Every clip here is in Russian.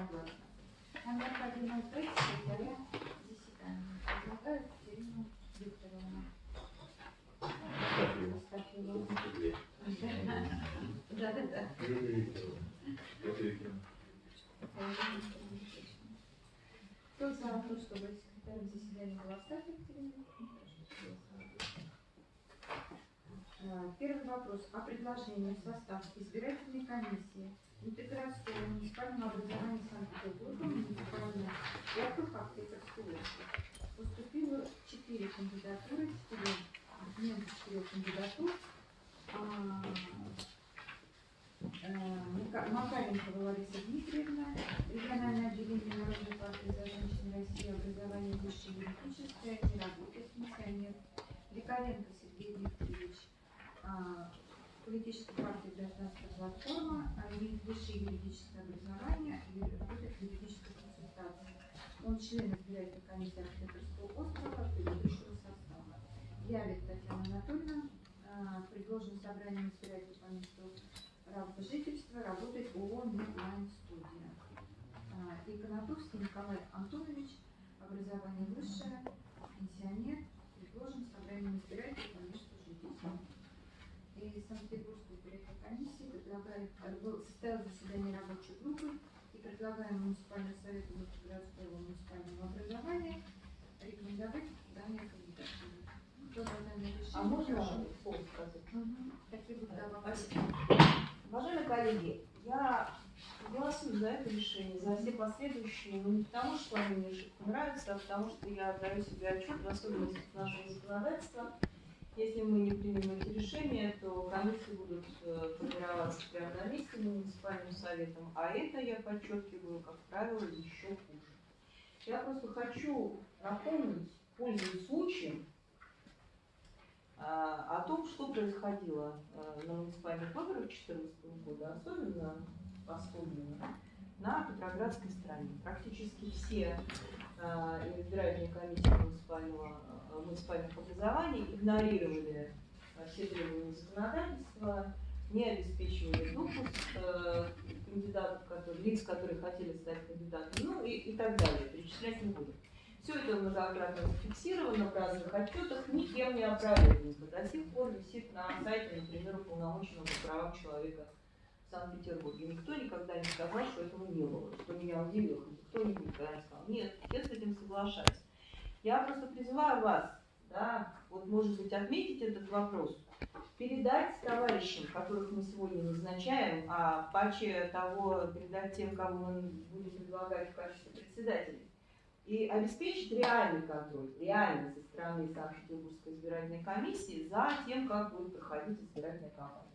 Единогласно. Нам необходимо открыть секретаря заседания. Предлагаю Екатерину Викторовну. Астафьеву. Да-да-да. Кто за то, чтобы секретарем заседания была Астафьева Екатерина Викторовна? Прошу голосовать. А, Первый вопрос о предложении в состав избирательной комиссии Интеграция муниципального образования Санкт-Петербурга, муниципального округ Аптекарской области. Поступило четыре кандидатуры, четыре документы четырех кандидатур. А, э, Мака- Макаренко Лариса Дмитриевна, региональное отделение Народной партии за женщин России, образование высшее юридическое, не работает пенсионер. Рикаренко Сергей Викторович, политическая партия гражданская платформа, а имеет высшее юридическое образование и работает в юридической консультации. Он член избирательной комиссии Архитекторского острова предыдущего состава. Явит Татьяна Анатольевна, а, предложен собранием избирателей по месту работы жительства, работает ООО «Медлайн Студия». А, И Николай Антонович, образование высшее, пенсионер, предложен собранием избирателей по месту жительства и Санкт-Петербургской избирательной комиссии предлагает, э, было- заседание рабочей группы и предлагаем муниципальному совету городского муниципального образования рекомендовать данные кандидатуры. Кто за данное решение? А можно слово сказать? Будут да? Спасибо. Уважаемые коллеги, я голосую за это решение, за все последующие, но не потому, что они мне шибко нравятся, а потому что я отдаю себе отчет в особенностях нашего законодательства. Если мы не примем эти решения, то комиссии будут э, формироваться прямо на месте муниципальным советом, а это, я подчеркиваю, как правило, еще хуже. Я просто хочу напомнить, пользуясь случаем, а, о том, что происходило э, на муниципальных выборах 2014 года, особенно особенно на Петроградской стороне. Практически все э, избирательные комиссии муниципального, э, муниципальных образований игнорировали э, все требования законодательства, не обеспечивали допуск кандидатов, которые, лиц, которые хотели стать кандидатами, ну и, и так далее. Перечислять не буду. Все это многократно зафиксировано в разных отчетах, никем не опровергнуто. До сих пор висит на сайте, например, уполномоченного по правам человека в Санкт-Петербурге. Никто никогда не сказал, что этого не было, что меня удивило. Кто-нибудь никогда не сказал. Нет, я с этим соглашаюсь. Я просто призываю вас, да, вот может быть отметить этот вопрос, передать товарищам, которых мы сегодня назначаем, а паче того передать тем, кого мы будем предлагать в качестве председателей, и обеспечить реальный контроль, реальный со стороны Санкт-Петербургской избирательной комиссии за тем, как будет проходить избирательная кампания.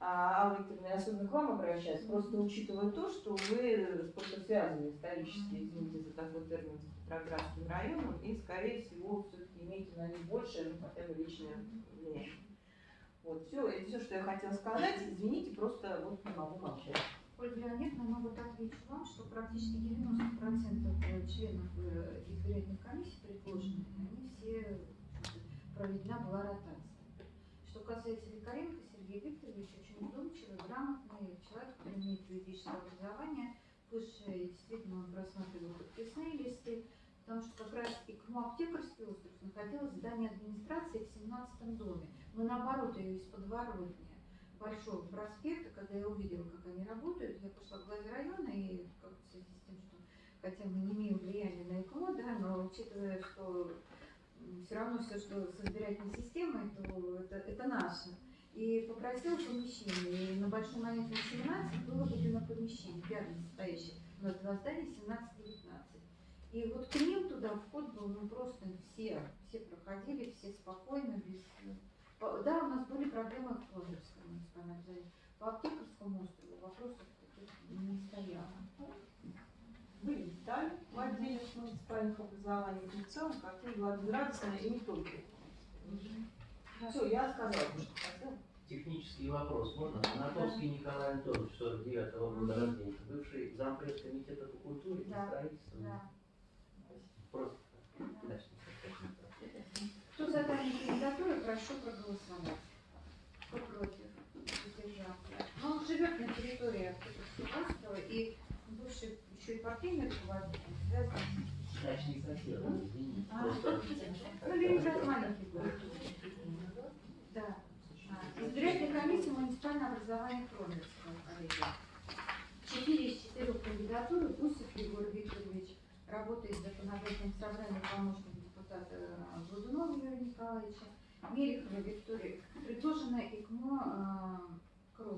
А, Алла Викторовна, я особенно к вам обращаюсь, просто учитывая то, что вы просто связаны исторически, извините за такой термин, с Петроградским районом, и, скорее всего, все-таки имеете на них большее, ну, хотя бы личное влияние. Вот, все, это все, что я хотела сказать. Извините, просто вот не могу молчать. Ольга Леонидовна, ну вот отвечу вам, что практически 90% членов э, избирательных комиссий предложенных, они все проведена была ротация. Что касается Викаренко, Сергей Викторович очень вдумчивый, грамотный человек, который имеет юридическое образование, высшее, действительно он просматривал подписные листы, потому что как раз и КМУ аптекарский остров находилось здание администрации в 17 доме. Мы наоборот ее из подворотни Большого проспекта, когда я увидела, как они работают, я пошла к главе района и как в связи с тем, что хотя мы не имеем влияния на ЭКМО, да, но учитывая, что все равно все, что с избирательной системой, то это, это наше. И попросила помещение. И на Большом Монетном 17 было выделено помещение, рядом стоящее. У нас два здания 17-19. И вот к ним туда вход был, ну просто все, все проходили, все спокойно, без... Да, у нас были проблемы в Флондерском муниципальном образовании. По Аптекарскому острову вопросов не стояло. Были детали в отделе муниципальных образований, и в целом картина была безрадостная и не только. Все, я что хотела. Технический вопрос. Можно? Анатольский Николай Антонович, 49-го года рождения, бывший зампред комитета по культуре и строительству. Да. Просто. Да. Кто за данную кандидатуру, прошу проголосовать. Кто против? Воздержался. Но он живет на территории острова и бывший еще и партийный руководитель, Значит, не. А, Просто Ну, Ленинград маленький город. Да. А, Избирательная комиссия Кромерского коллегия. Четыре из четырех кандидатур Гусев Егор Викторович работает в законодательном собрании помощник депутата э, Годунова Юрия Николаевича. Мелехова Виктория, предложенная ИКМО э.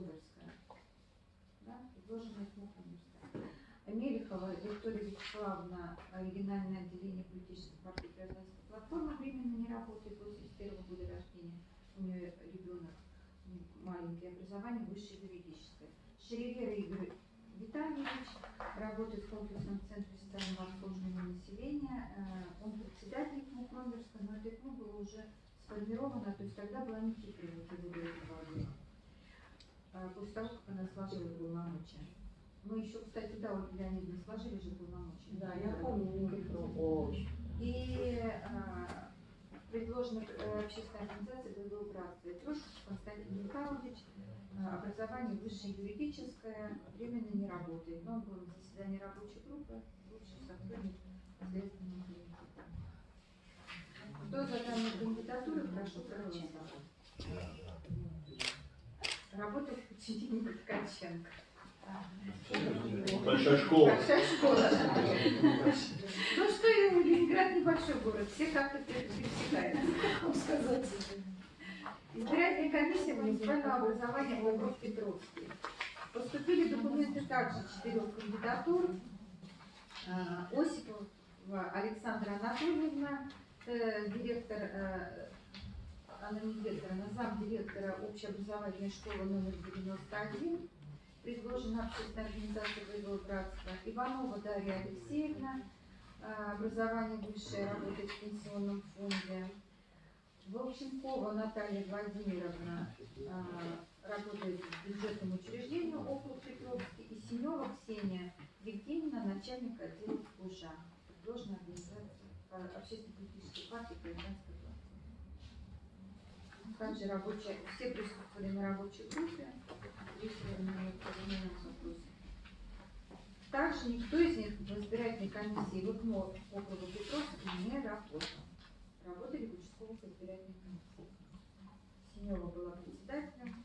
Да, предложенная ИКМО Кромерская. Мелехова Виктория Вячеславовна, оригинальное отделение политической партии гражданской платформы, временно не работает, 81 года рождения, у нее маленькое образование, высшее юридическое. Шеревера Игорь Витальевич работает в комплексном центре социального обслуживания населения. Э, Он председатель КМУ но это КМУ было уже сформировано, то есть тогда была Фигурия Николаевна. Э, После того, как она сложила полномочия. Мы еще, кстати, да, Ольга Леонидовна, сложили же полномочия. Да, я помню Никифору. И а, предложена э, общественная организация «Боевое братство». Трошков Константин Михайлович, а, образование высшее юридическое, временно не работает, но он был на заседании рабочей группы, бывший сотрудник Следственного комитета. Кто за данную кандидатуру, прошу проголосовать. Работает в подчинении Ткаченко. Большая школа. Большая школа. Ну что, и Ленинград небольшой город, все как-то пересекаются. сказать. Избирательная комиссия муниципального образования округ Петровский. Поступили документы также четырех кандидатур. А, Осипова Александра Анатольевна, э, директор, э, она не директор, она зам директора общеобразовательной школы номер 91, предложена общественная организация Боевое братство. Иванова Дарья Алексеевна, э, образование высшее, работает в пенсионном фонде. Волченкова Наталья Владимировна а, работает в бюджетном учреждении округ Петровский. И Синева Ксения Евгеньевна, начальник отдела УЖА. Предложена организация а, общественно-политической партии «Гражданская платформа». Также рабочая, все присутствовали на рабочей группе, Также никто из них в избирательной комиссии в ИКМО округа Петровский не работал работали в участковых избирательных комиссиях. Синева была председателем,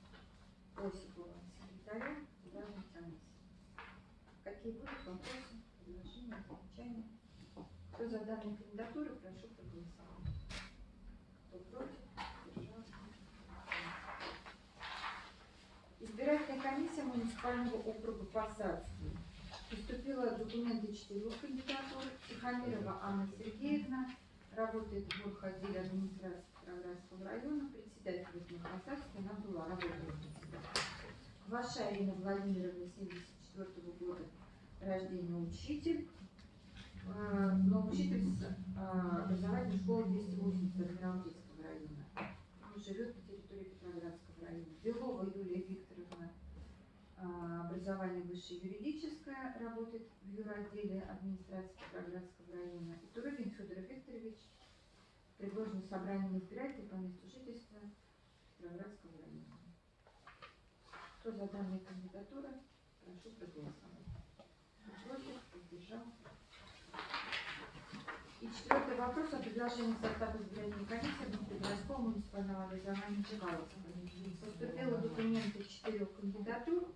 Осипова секретарем избирательной комиссии. Какие будут вопросы, предложения, замечания? Кто за данную кандидатуру, прошу проголосовать. Кто против, держался. Избирательная комиссия муниципального округа Посадский. Поступило документы четырех кандидатур. Тихомирова Анна Сергеевна, работает в Бурходиле администрации Петроградского района, председатель Посадской, она была, работала председателем. Ваша Ирина Владимировна, 74 года рождения, учитель, э, но учитель с э, образовательной школы 280 Адмиралтейского района. Он живет на территории Петроградского района. Белова Юлия Викторовна, образование высшее юридическое, работает в юротделе администрации Петроградского района. И Турыкин Федор Викторович, предложен собранием избирателей по месту жительства Петроградского района. Кто за данные кандидатуры, прошу проголосовать. Против, поддержал. И четвертый вопрос о предложении состава избирательной комиссии Внутригородского муниципального образования Чекаловска. Поступило документы четырех кандидатур.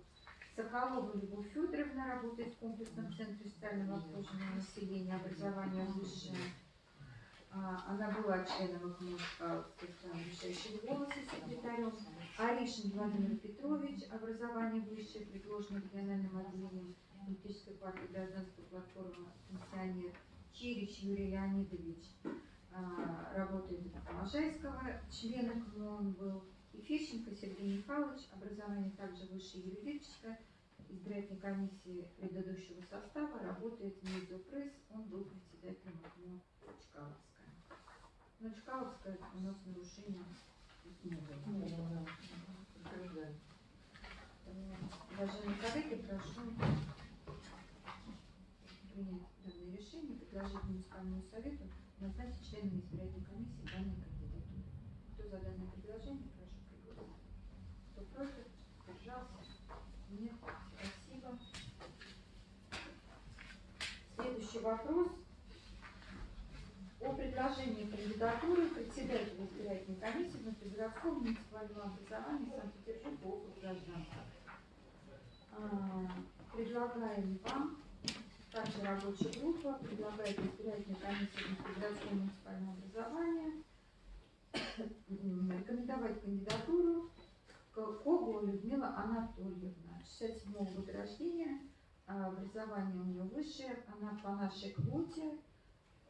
Соколова Любовь Федоровна работает в комплексном центре социального обслуживания населения, образования высшее. А, Она была членом ИКМО решающего голоса секретарем. Аришин Владимир Петрович, образование высшее, предложено региональным отделением политической партии гражданской платформы пенсионер. Чирич Юрий Леонидович а, работает в Можайского, член ИКМО он был. И Фещенко Сергей Михайлович, образование также высшее юридическое, избирательной комиссии предыдущего состава, работает в Медиапресс, он был председателем ИКМО Чкаловская. Но Чкаловская у нас нарушение не было. Уважаемые коллеги, прошу принять данное решение, предложить муниципальному совету назначить членами избирательной комиссии данной кандидатуры. Кто за данное предложение, прошу проголосовать. Кто против, держался? Нет. Спасибо. Вопрос о предложении кандидатуры председателя избирательной комиссии внутригородского муниципального образования Санкт-Петербурга округ гражданства. А, Предлагаем вам, также рабочая группа, предлагает избирательной комиссии внутригородского муниципального образования рекомендовать кандидатуру Когу Людмила Анатольевна, 67 года рождения, образование у нее высшее, она по нашей квоте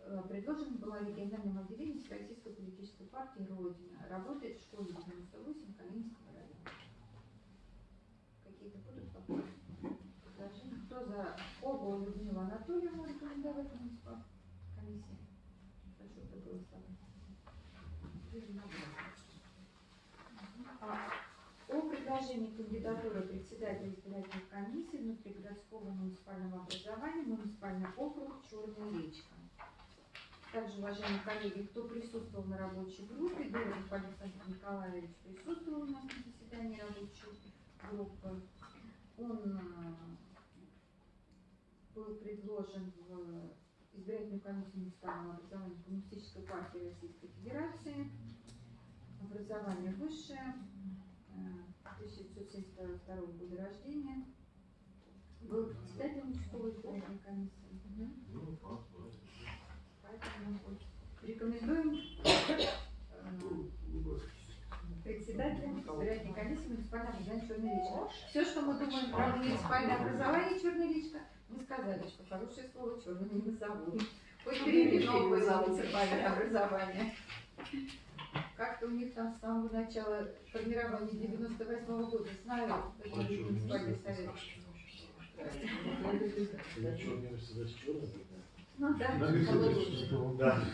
э, предложена была региональным отделением Российской политической партии Родина. Работает в школе 98 Калининского района. Какие-то будут вопросы? Предложения? Кто за Когу Людмилу Анатольевну рекомендовать в муниципальной комиссии? Прошу проголосовать. А, о предложении кандидатуры председателя избирательной комиссии внутригородского муниципального образования муниципальный округ Черная речка. Также, уважаемые коллеги, кто присутствовал на рабочей группе, Дорогов Александр Николаевич присутствовал у нас на заседании рабочей группы. Он э, был предложен в избирательную комиссию муниципального образования Коммунистической партии Российской Федерации. Образование высшее, э, 1972 года рождения. Был председателем участковой избирательной комиссии. Поэтому вот рекомендуем э, председателем избирательной комиссии муниципального образования Черная речка. Все, что мы думаем про муниципальное образование Черная речка, мы сказали, что хорошее слово черное не назовут. Хоть переведено было муниципальное образование. Как-то у них там с самого начала формирования 98 года знаю, это муниципальный совет. Ну да, положено. Да,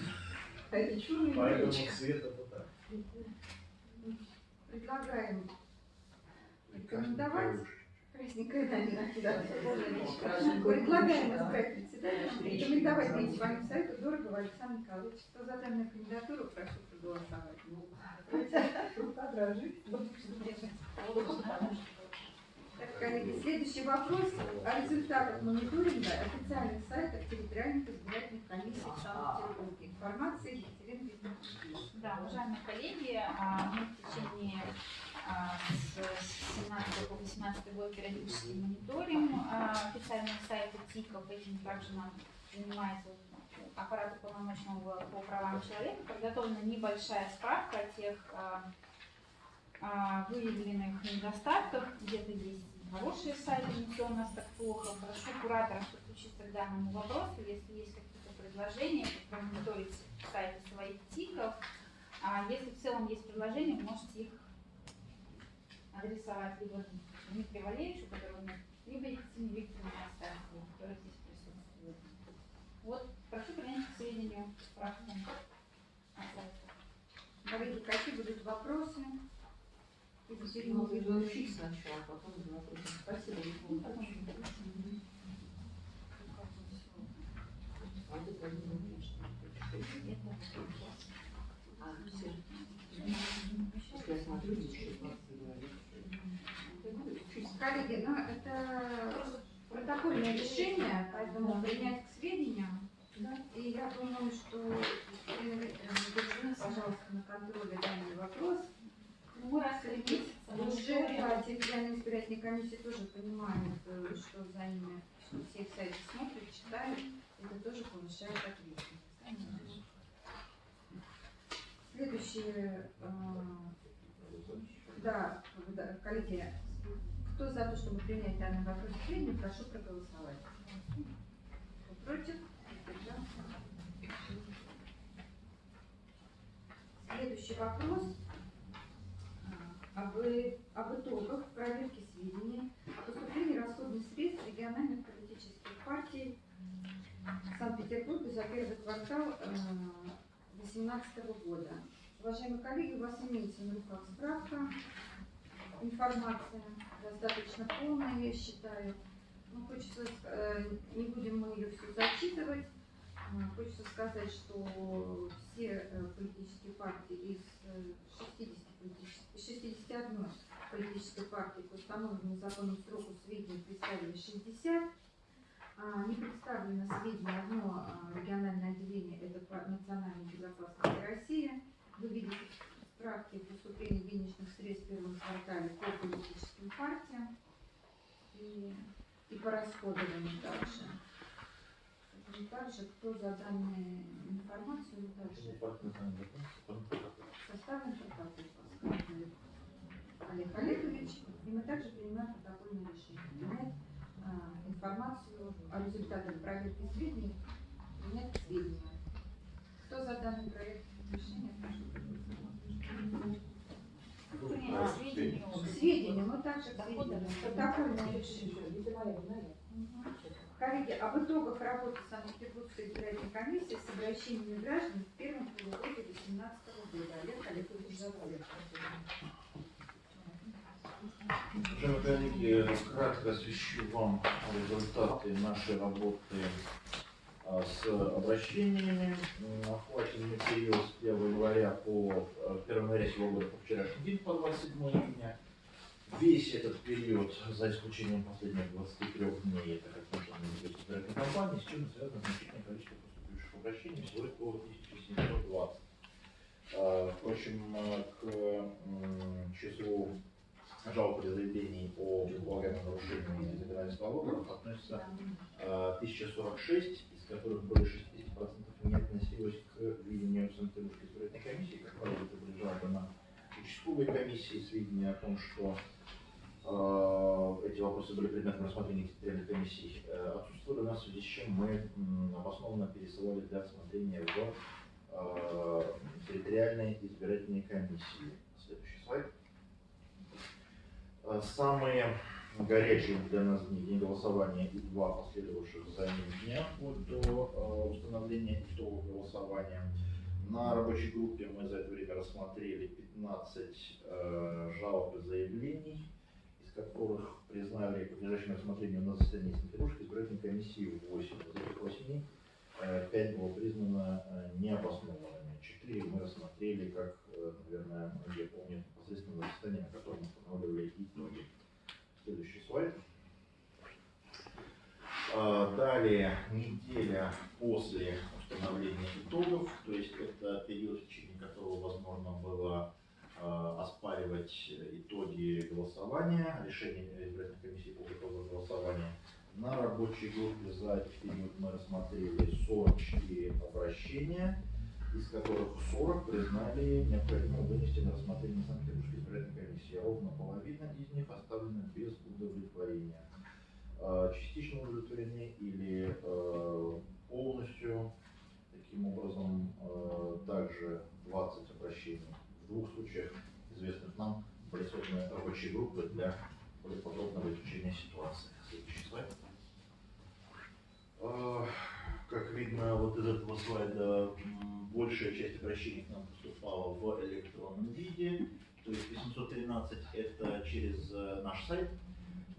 А это черный поэтому цвет это так. Предлагаем рекомендовать красненькая да, Предлагаем избрать председателя, рекомендовать муниципальному совету Дорогого Александра Николаевича. Кто за данную кандидатуру, прошу проголосовать. Рука дрожит. Так, коллеги, следующий вопрос о результатах мониторинга официальных сайтов территориальных избирательных комиссий в Санкт-Петербурге. Информация Екатерина Викторовна. Да, уважаемые коллеги, а, мы в течение а, с 17 по 18 год периодически мониторим а, официальные сайты ТИКов. Этим также нам занимается аппарат уполномоченного по правам человека. Подготовлена небольшая справка о тех а, а, выявленных недостатках. Где-то есть хорошие сайты, не все у нас так плохо. Прошу кураторов подключиться к данному вопросу. Если есть какие-то предложения, промониторить сайты своих ТИКов, а если в целом есть предложения, можете их адресовать либо Дмитрию Валерьевичу, который у нас, либо Екатерине Викторовне Астафьевой, которая здесь присутствует. Вот, прошу принять к сведению справку о сайте. Коллеги, какие будут вопросы? Екатерина Надо Викторовна. изучить сначала, а потом смотреть. Спасибо. А не логично. А. Коллеги, ну это протокольное решение, поэтому принять к сведению. Думаю, что держи, пожалуйста, на контроле данный вопрос. Ну, раз в три месяца да, территориальная избирательная комиссия тоже понимает, э, что за ними, все их сайты смотрят, читают. Это тоже повышает ответственность. Следующее, э, да, коллеги, кто за то, чтобы принять данный вопрос сведению, прошу проголосовать. Кто против? Воздержался? Следующий вопрос а, об, и- об итогах проверки сведений о поступлении расходных средств региональных политических партий Санкт-Петербурга за первый квартал 2018 года. Уважаемые коллеги, у вас имеется на руках справка, информация достаточно полная, я считаю. Ну, хочется, э, не будем мы ее всю зачитывать. Хочется сказать, что все э, политические партии из э, 60 политических, 61 политической партии по установленному законом сроку сведений представили 60, А, Не представлено сведения одно а, региональное отделение, это национальной безопасности России. Вы видите в справке поступления денежных средств в первом квартале по политическим партиям и, и по расходованию также. И также, кто за данную информацию, также составлен протокол. Паскаль Олег Олегович, и мы также принимаем протокольное решение. Принять а, информацию о результатах проверки сведений, принять к сведению. Кто за данный проект решения? К сведению, мы также сведению. Протокольное решение. Коллеги, об итогах работы Санкт-Петербургской избирательной комиссии с обращениями граждан в первом полугодии 2018 года. Олег Олегович Завалев. Уважаемые коллеги, кратко освещу вам результаты нашей работы а, с обращениями. М, Охваченный период с 1 января по э, 1 января сего по вчерашний день, по 27 июня. Весь этот период, за исключением последних 23 дней, это как можно назвать избирательной кампании, с чем связано значительное количество поступивших обращений, всего около 1720. А, Впрочем, к числу жалоб или заявлений о предполагаемом нарушении законодательства выборов относится а, 1046, из которых более 60% не относилось к видению Санкт-Петербургской избирательной комиссии. Как правило, это были жалобы на участковые комиссии, сведения о том, что а, эти вопросы были предметом рассмотрения территориальной комиссии, э, отсутствовали у нас, в связи с чем мы обоснованно пересылали для рассмотрения в а, территориальные избирательные комиссии. Следующий слайд. Э, Самые горячие для нас дни, день голосования и два последовавших за ним дня вплоть до э, установления итогов голосования. На рабочей группе мы за это время рассмотрели 15 э, жалоб и заявлений, которых признали подлежащим рассмотрению на заседании Санкт-Петербургской избирательной комиссии 8. Из этих 8 э, 5 было признано э, необоснованными. 4 мы рассмотрели, как, э, наверное, многие помнят, непосредственно на заседании, на котором мы устанавливали итоги. Следующий слайд. А, Далее неделя после установления итогов, то есть это период, в течение которого возможно было а, оспаривать итоги голосования, решение избирательной комиссии по итогам голосования. На рабочей группе за этот период мы рассмотрели 44 обращения, из которых 40 признали необходимым вынести на рассмотрение Санкт-Петербургской избирательной комиссии. Ровно половина из них оставлена без удовлетворения. А, Частично удовлетворены или э, полностью. Таким образом, э, также 20 обращений. В двух случаях, известных нам, были созданы рабочие группы для более подробного изучения ситуации. Следующий слайд. Э, Как видно вот из этого слайда, большая часть обращений к нам поступала в электронном виде. То есть 813 это через э, наш сайт,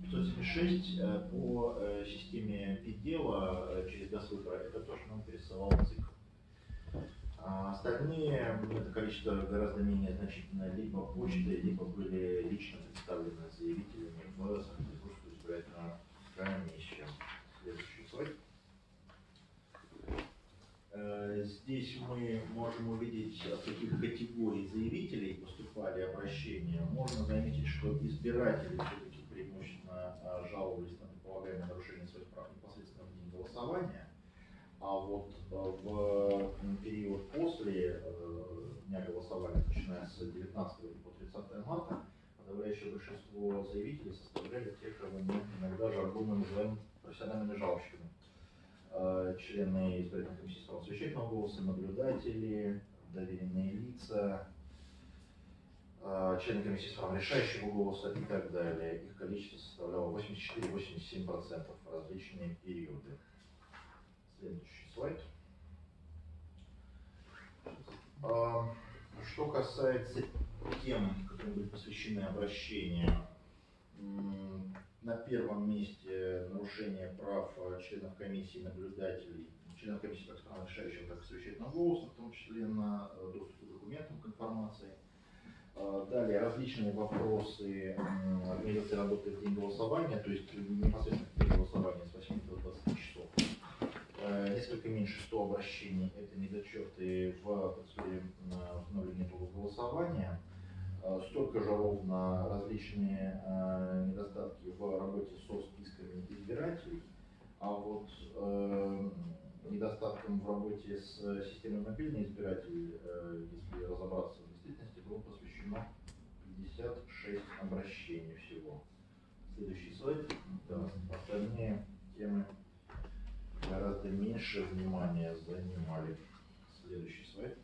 576 э, по э, системе ПИДела через Госвыбора, это то, что нам пересылал ЦИК. А остальные, это количество гораздо менее значительное, либо почтой, либо были лично представлены заявителями в Санкт-Петербургскую избирательную комиссию. Следующий слайд. Э, Здесь мы можем увидеть, от каких категорий заявителей поступали обращения. Можно заметить, что избиратели все-таки преимущественно э, жаловались на предполагаемое нарушение своих прав непосредственно в день голосования. Вот э, в период после э, дня голосования, начиная с 19 по 30 марта, подавляющее большинство заявителей составляли те, кого мы иногда жаргонно называем профессиональными жалобщиками э, члены избирательной комиссии с правом совещательного голоса, наблюдатели, доверенные лица, члены комиссии с правом решающего голоса и так далее. Их количество составляло 84-87% в различные периоды. Следующий слайд. А, Что касается тем, которые были посвящены обращению, на первом месте нарушение прав членов комиссии, наблюдателей, членов комиссии как стран решающего, так и совещательного голоса, в том числе на э, доступ к документам, к информации. Э, Далее различные вопросы организации работы в день голосования, то есть непосредственно в день голосования с 8 до 20 часов. Э, Несколько меньше 100 обращений – это недочеты в процедуре на установления итогов голосования. Э, Столько же ровно различные э, недостатки в работе со списками избирателей. А вот недостатком в работе с системой мобильный избиратель, э, если разобраться в действительности, было посвящено 56 обращений всего. Следующий слайд. Да, остальные темы гораздо меньше внимания занимали. Следующий слайд.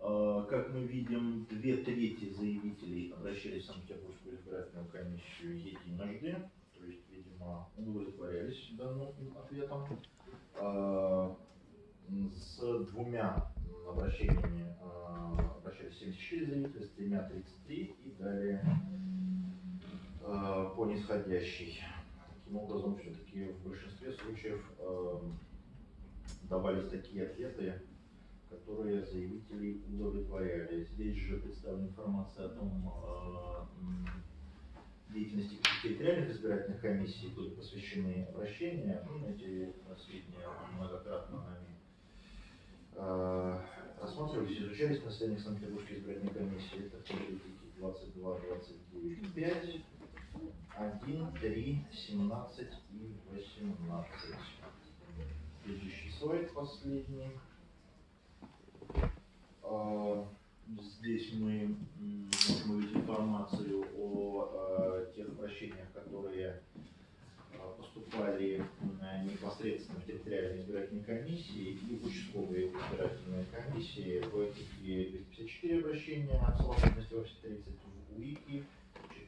А, Как мы видим, две трети заявителей обращались в Санкт-Петербургскую избирательную комиссию единожды, то есть, видимо, удовлетворялись данным ответом. А, С двумя обращениями а, обращались 74 заявителя, с тремя 33 и далее по нисходящей. Таким образом, все-таки в большинстве случаев эм, давались такие ответы, которые заявителей удовлетворяли. Здесь же представлена информация о том, э, деятельности территориальных избирательных комиссий были посвящены обращения. Ну, эти сведения многократно нами э, рассматривались, изучались на заседаниях Санкт-Петербургской избирательной комиссии. Это политики 22, 29, 5, 1, 3, 17 и 18. Следующий слайд, последний. А, Здесь мы можем увидеть информацию о э, тех обращениях, которые э, поступали непосредственно в территориальные избирательные комиссии и в участковые избирательные комиссии. В ЭКИКе 254 обращения, совокупности вообще 30, в УИКе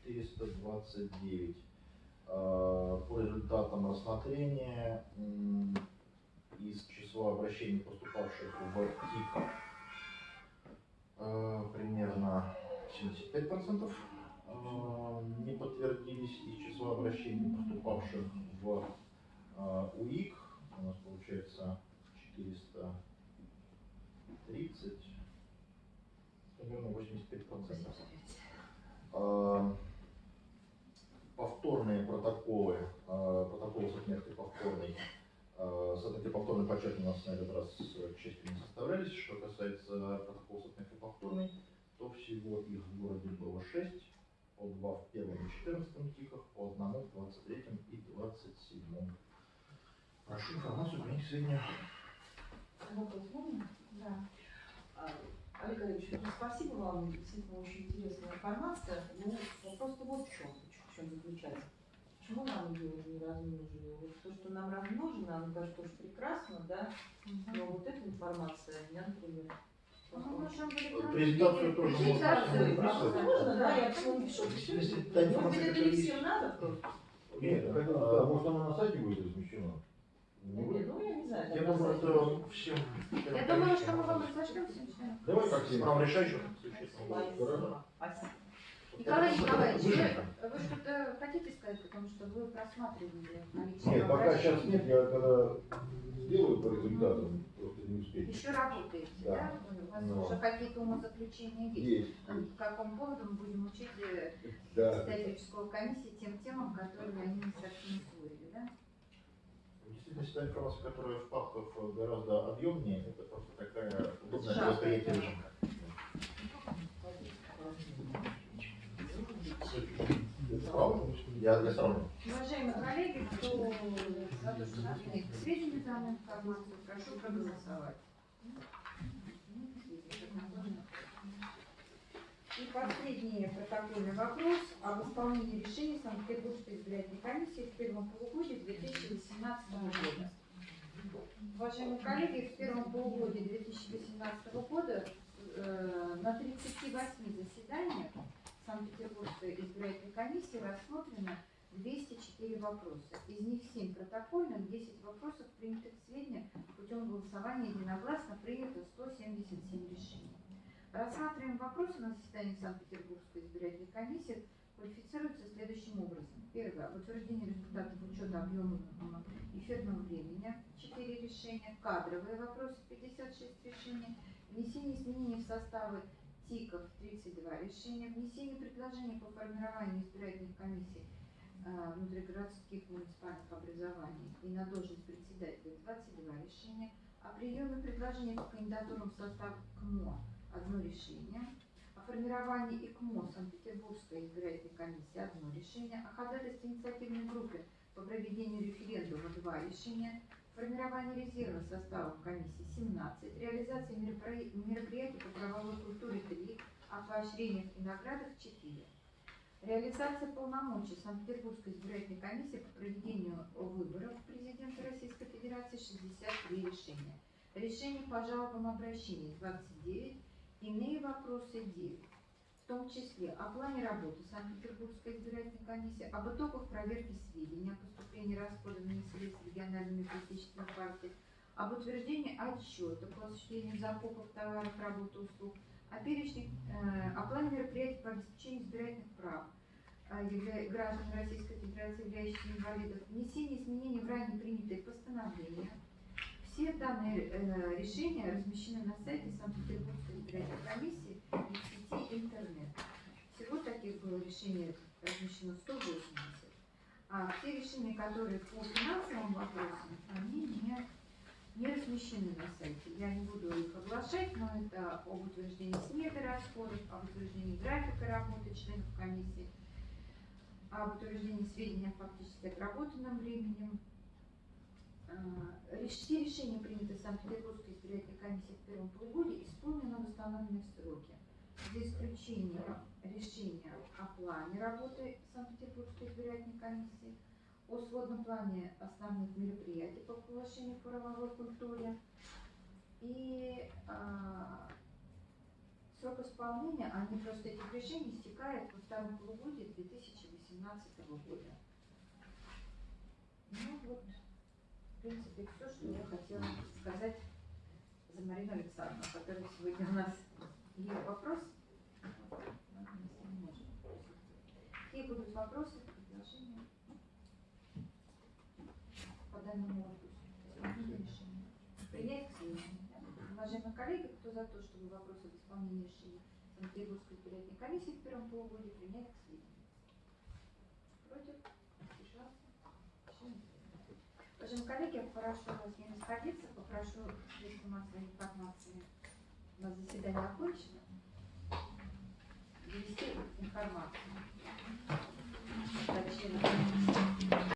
429. Э, По результатам рассмотрения из числа обращений, поступавших в ТИК, э, примерно 75% э, не подтвердились из числа обращений, поступавших в УИК. У нас получается 430, примерно 85%. Э, повторные протоколы, э, протоколы с отметкой повторной, э, с отметкой повторной подчеркну, у нас на этот раз, э, к не составлялись. Что касается протокола с отметкой повторной, то всего их в городе было 6, по 2 в первом и 14 тиках, по одному в 23 и 27. Прошу информацию принять можно? Да. А, Олег Олегович, ну, спасибо вам, действительно очень интересная информация. Ну, вопрос-то вот в чем, в чем заключается. Почему нам ее не размножили? Вот то, что нам размножено, оно, конечно, тоже прекрасно, да, но вот эта информация, меня, например, Ну, электронном Презентацию тоже презентацию можно. А просто. можно, да, я всего не пишу. Если та Может быть, это не всем надо просто? Нет, да, может она на сайте будет размещена? Нет, ну я не знаю. Я думаю, это всем. Я думаю, что мы вам разошлем сейчас. Давай как С всегда. правом решающим существенно. Спасибо. Николай Это Николаевич, вы, вы что-то хотите сказать, потому что вы просматривали наличие Нет, пока обращений? сейчас нет, я когда сделаю по результатам, просто не успею. Еще работаете, да? Да. У вас Ну. уже какие-то умозаключения есть? Есть, По какому поводу мы будем учить э, да. историческую комиссию тем темам, которые они не совсем усвоили, да? В действительности, та информация, которая в папках гораздо объемнее, это просто такая удобная для Я для сравнения. Уважаемые коллеги, кто за то, что к сведению данную информацию, прошу проголосовать. И последний протокольный вопрос об исполнении решений Санкт-Петербургской избирательной комиссии в первом полугодии 2018 года. Уважаемые коллеги, в первом полугодии 2018 года э, на 38 заседаниях комиссии рассмотрено 204 вопроса. Из них 7 протокольных, 10 вопросов принятых к сведению путем голосования единогласно принято 177 решений. Рассматриваем вопросы на заседании Санкт-Петербургской избирательной комиссии квалифицируются следующим образом. Первое. Об утверждении результатов учета объема эфирного времени 4 решения. Кадровые вопросы 56 решений. Внесение изменений в составы ТИКов 32 решения. Внесение предложений по формированию избирательных комиссий э, внутригородских муниципальных образований и на должность председателя. 22 решения, о приеме предложений по кандидатурам в состав КМО. Одно решение, о формировании ИКМО Санкт-Петербургской избирательной комиссии. Одно решение, о ходатайстве инициативной группы по проведению референдума. Два решения, формирование резерва состава комиссии 17, реализация меропри- мероприятий по правовой культуре 3, о поощрениях и наградах 4. Реализация полномочий Санкт-Петербургской избирательной комиссии по проведению выборов президента Российской Федерации 63 решения. Решение по жалобам обращений 29, иные вопросы 9. Том числе о плане работы Санкт-Петербургской избирательной комиссии, об итогах проверки сведений о поступлении расходованных средств региональными политическими партиями, об утверждении отчета по осуществлению закупок товаров, работ и услуг, о перечне, э, о плане мероприятий по обеспечению избирательных прав э, граждан Российской Федерации, являющихся инвалидов, внесение изменений в ранее принятые постановления. Все данные э, решения размещены на сайте Санкт-Петербургской избирательной комиссии и сети интернет. Всего таких было решений размещено 180. А те решения, которые по финансовым вопросам, они не не размещены на сайте. Я не буду их оглашать, но это об утверждении сметы расходов, об утверждении графика работы членов комиссии, об утверждении сведений о фактически отработанном времени. А, Все решения, принятые Санкт-Петербургской избирательной комиссией в первом полугодии, исполнены в установленные сроки. За исключением решения о плане работы Санкт-Петербургской избирательной комиссии, о сводном плане основных мероприятий по повышению правовой культуре и а, срок исполнения, они просто этих решений истекает во втором полугодии 2018 года. Ну вот, в принципе, все, что я хотела сказать за Марину Александровну, которая сегодня у нас ее вопрос. Если. Какие будут вопросы, предложения? по данному вопросу. Принять к сведению. Уважаемые коллеги, кто за то, чтобы вопросы об исполнении решения Санкт-Петербургской избирательной комиссии в первом полугодии принять к сведению? Против? Воздержался? Уважаемые коллеги, я попрошу вас не расходиться, попрошу средства массовой информации. У нас заседание окончено. Довести информацию.